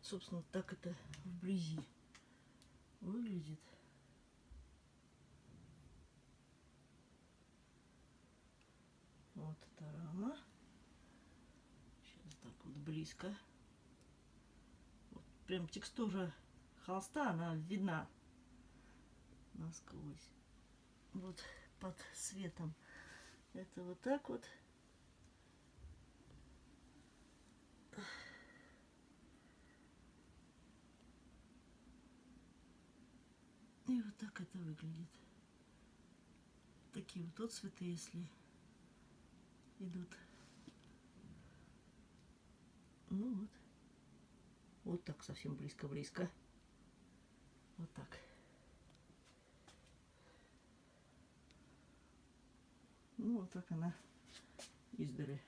Вот, собственно, так это вблизи выглядит. Вот эта рама. Сейчас так вот близко. Вот прям текстура холста, она видна насквозь. Вот под светом. Это вот так вот. И вот так это выглядит. Такие вот отцветы, если идут. Ну вот. Вот так совсем близко-близко. Вот так. Ну, вот так она издали.